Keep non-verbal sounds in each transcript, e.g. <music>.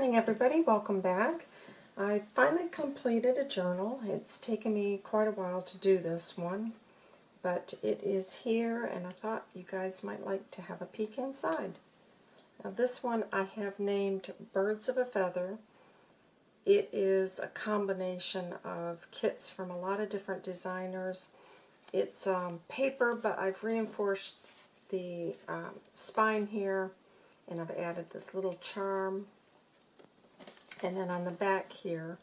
morning everybody, welcome back. I finally completed a journal. It's taken me quite a while to do this one, but it is here and I thought you guys might like to have a peek inside. Now this one I have named Birds of a Feather. It is a combination of kits from a lot of different designers. It's um, paper, but I've reinforced the um, spine here and I've added this little charm and then on the back here,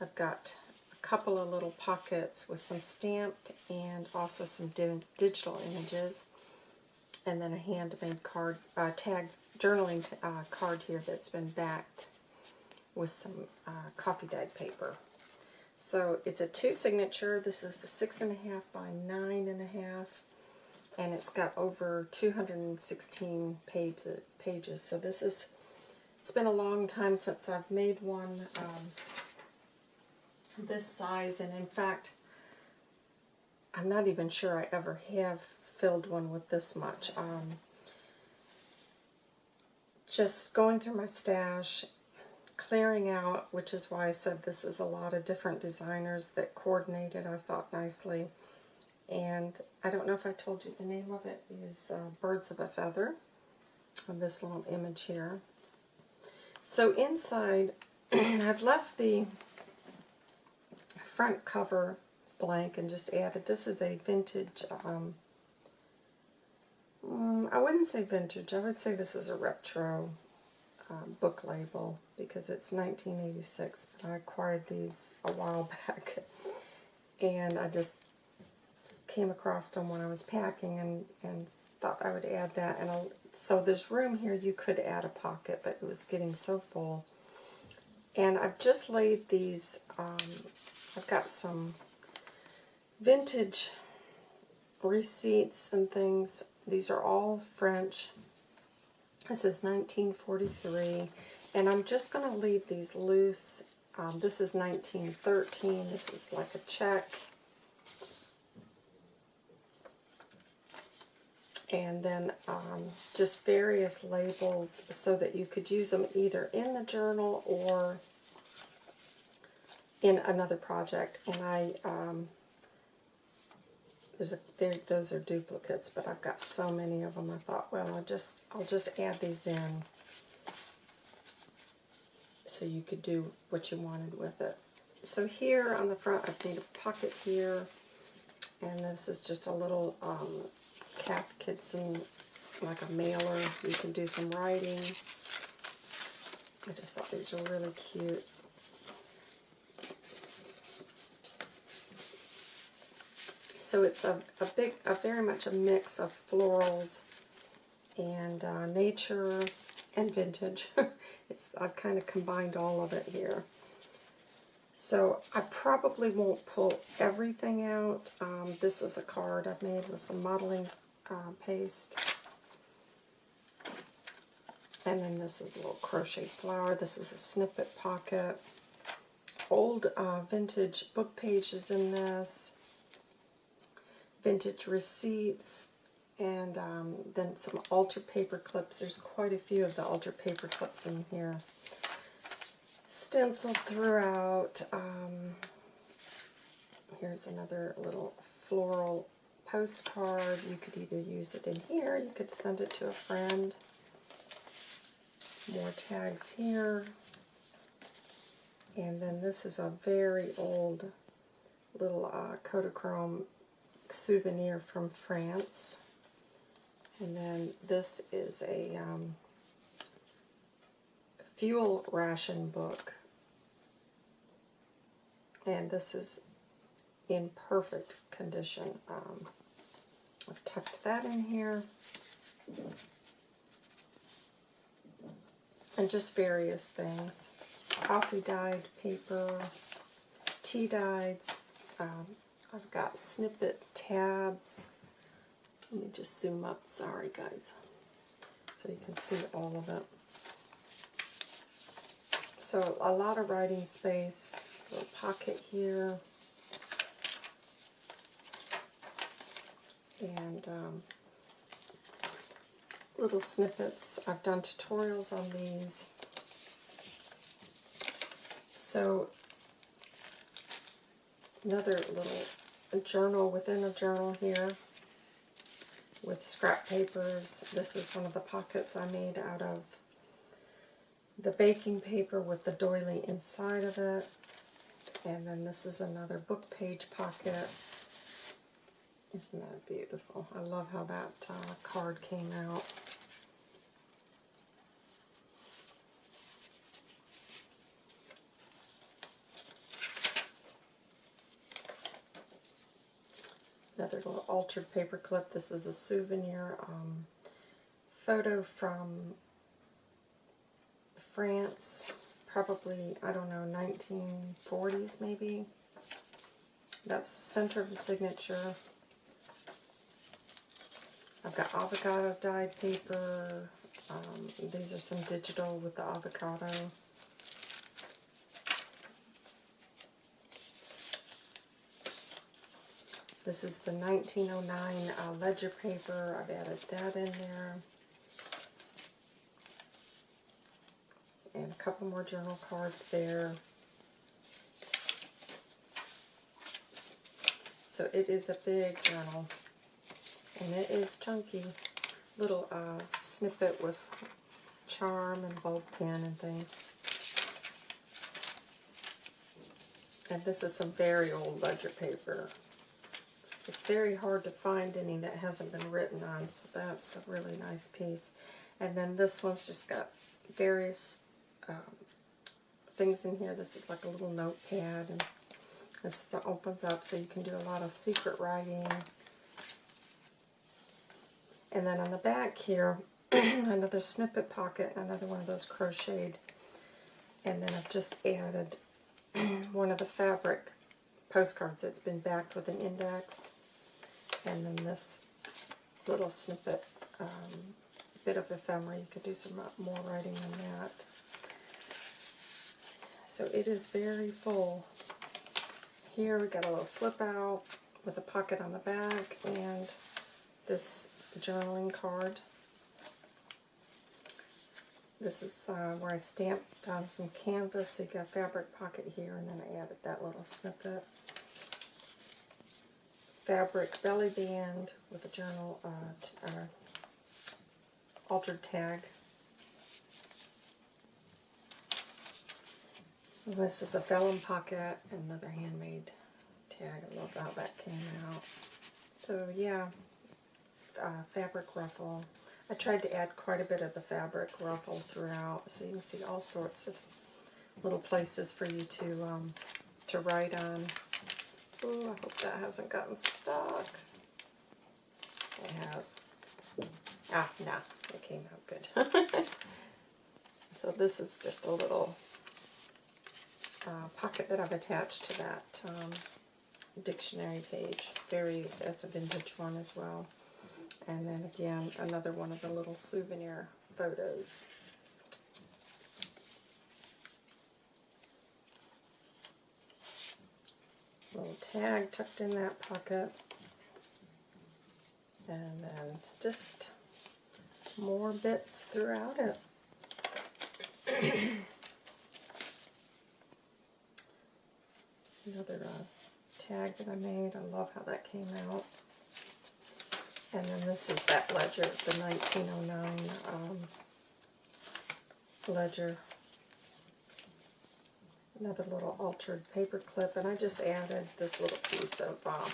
I've got a couple of little pockets with some stamped and also some di digital images. And then a handmade card, uh, tag journaling uh, card here that's been backed with some uh, coffee dyed paper. So it's a two signature. This is the six and a half by nine and a half, and it's got over 216 page, pages. So this is it's been a long time since I've made one um, this size, and in fact, I'm not even sure I ever have filled one with this much. Um, just going through my stash, clearing out, which is why I said this is a lot of different designers that coordinated, I thought, nicely. And I don't know if I told you the name of it is uh, Birds of a Feather, this little image here. So inside, <clears throat> I've left the front cover blank and just added, this is a vintage, um, mm, I wouldn't say vintage, I would say this is a retro um, book label because it's 1986, but I acquired these a while <laughs> back and I just came across them when I was packing and, and thought I would add that. And so there's room here. You could add a pocket, but it was getting so full. And I've just laid these, um, I've got some vintage receipts and things. These are all French. This is 1943. And I'm just going to leave these loose. Um, this is 1913. This is like a check. And then um, just various labels so that you could use them either in the journal or in another project. And I, um, there's a, those are duplicates, but I've got so many of them. I thought, well, I'll just, I'll just add these in so you could do what you wanted with it. So here on the front, I've made a pocket here, and this is just a little um, Cath Kidston, like a mailer. You can do some writing. I just thought these were really cute. So it's a, a big, a very much a mix of florals and uh, nature and vintage. <laughs> it's I've kind of combined all of it here. So I probably won't pull everything out. Um, this is a card I've made with some modeling uh, paste. And then this is a little crochet flower. This is a snippet pocket. Old uh, vintage book pages in this. Vintage receipts. And um, then some altar paper clips. There's quite a few of the altar paper clips in here. Stenciled throughout. Um, here's another little floral postcard. You could either use it in here, you could send it to a friend. More tags here. And then this is a very old little uh, Kodachrome souvenir from France. And then this is a um, fuel ration book. And this is in perfect condition. Um, I've tucked that in here. And just various things. Coffee dyed paper, tea dyed. Um, I've got snippet tabs. Let me just zoom up. Sorry, guys. So you can see all of it. So a lot of writing space. Little pocket here. And um, little snippets. I've done tutorials on these. So, another little journal within a journal here with scrap papers. This is one of the pockets I made out of the baking paper with the doily inside of it. And then this is another book page pocket. Isn't that beautiful? I love how that uh, card came out. Another little altered paper clip. This is a souvenir um, photo from France, probably, I don't know, 1940s maybe. That's the center of the signature. Got avocado dyed paper. Um, these are some digital with the avocado. This is the 1909 uh, ledger paper. I've added that in there. And a couple more journal cards there. So it is a big journal. And it is chunky. Little uh, snippet with charm and bulb pen and things. And this is some very old ledger paper. It's very hard to find any that hasn't been written on, so that's a really nice piece. And then this one's just got various um, things in here. This is like a little notepad, and this opens up so you can do a lot of secret writing. And then on the back here, <clears throat> another snippet pocket, another one of those crocheted. And then I've just added <clears throat> one of the fabric postcards that's been backed with an index and then this little snippet, um, bit of ephemera. You could do some more writing on that. So it is very full. Here we got a little flip out with a pocket on the back and this journaling card. This is uh, where I stamped on some canvas. So you got fabric pocket here, and then I added that little snippet fabric belly band with a journal uh, uh, altered tag. And this is a vellum pocket, and another handmade tag. I love how that came out. So yeah, uh, fabric ruffle. I tried to add quite a bit of the fabric ruffle throughout, so you can see all sorts of little places for you to um, to write on. Oh, I hope that hasn't gotten stuck. It has. Ah, nah, it came out good. <laughs> so this is just a little uh, pocket that I've attached to that um, dictionary page. Very, that's a vintage one as well. And then again, another one of the little souvenir photos. little tag tucked in that pocket. And then just more bits throughout it. <clears throat> Another uh, tag that I made. I love how that came out. And then this is that ledger, the 1909 um, ledger another little altered paper clip, and I just added this little piece of uh,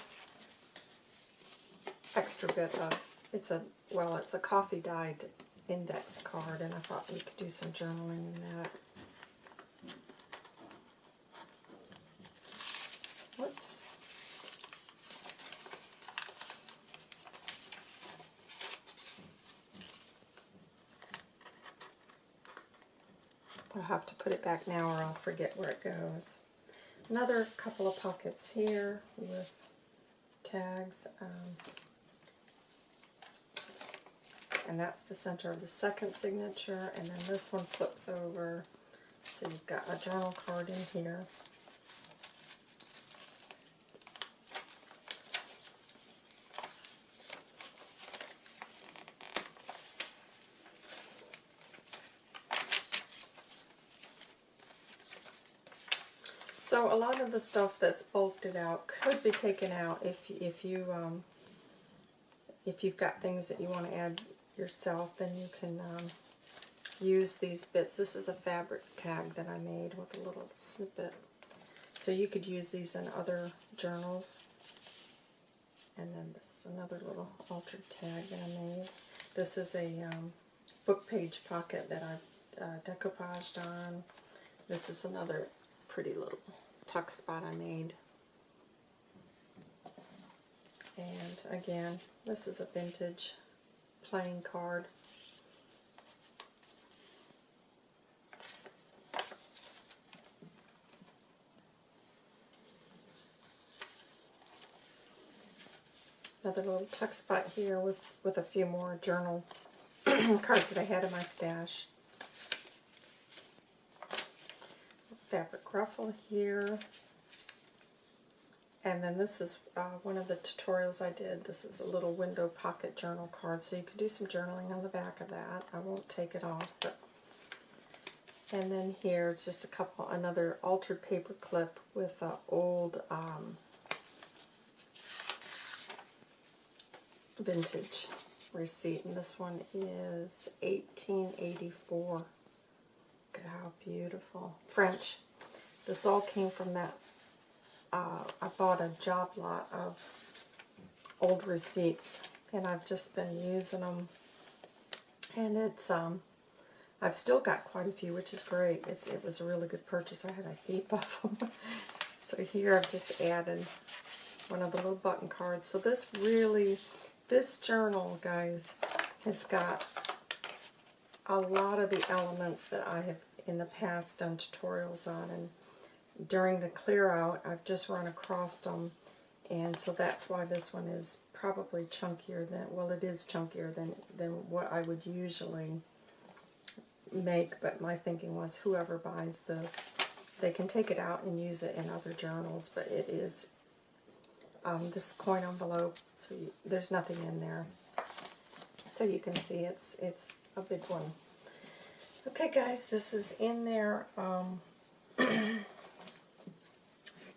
extra bit of, it's a, well, it's a coffee dyed index card, and I thought we could do some journaling in that. I'll have to put it back now or I'll forget where it goes. Another couple of pockets here with tags. Um, and that's the center of the second signature. And then this one flips over. So you've got a journal card in here. So a lot of the stuff that's bulked out could be taken out if if you um, if you've got things that you want to add yourself, then you can um, use these bits. This is a fabric tag that I made with a little snippet. So you could use these in other journals. And then this is another little altered tag that I made. This is a um, book page pocket that I've uh, decoupaged on. This is another pretty little tuck spot I made. And again, this is a vintage playing card. Another little tuck spot here with, with a few more journal <clears throat> cards that I had in my stash. Fabric ruffle here. And then this is uh, one of the tutorials I did. This is a little window pocket journal card, so you can do some journaling on the back of that. I won't take it off, but and then here it's just a couple, another altered paper clip with an old um, vintage receipt, and this one is 1884. Look at how beautiful. French. This all came from that uh, I bought a job lot of old receipts and I've just been using them and it's um I've still got quite a few which is great. It's it was a really good purchase. I had a heap <laughs> of them so here I've just added one of the little button cards. So this really this journal guys has got a lot of the elements that I have in the past done tutorials on and during the clear out, I've just run across them, and so that's why this one is probably chunkier than, well, it is chunkier than, than what I would usually make, but my thinking was whoever buys this, they can take it out and use it in other journals, but it is um, this coin envelope, so you, there's nothing in there. So you can see it's it's a big one. Okay, guys, this is in there. Um, <clears throat>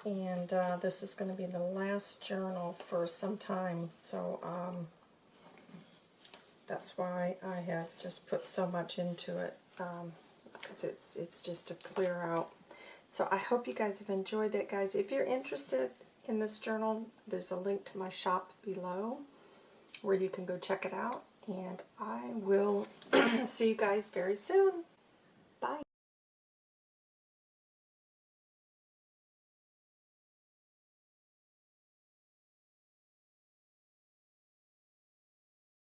and uh, this is going to be the last journal for some time, so um, that's why I have just put so much into it, um, because it's, it's just to clear out. So I hope you guys have enjoyed that, guys. If you're interested in this journal, there's a link to my shop below where you can go check it out, and I will <clears throat> see you guys very soon.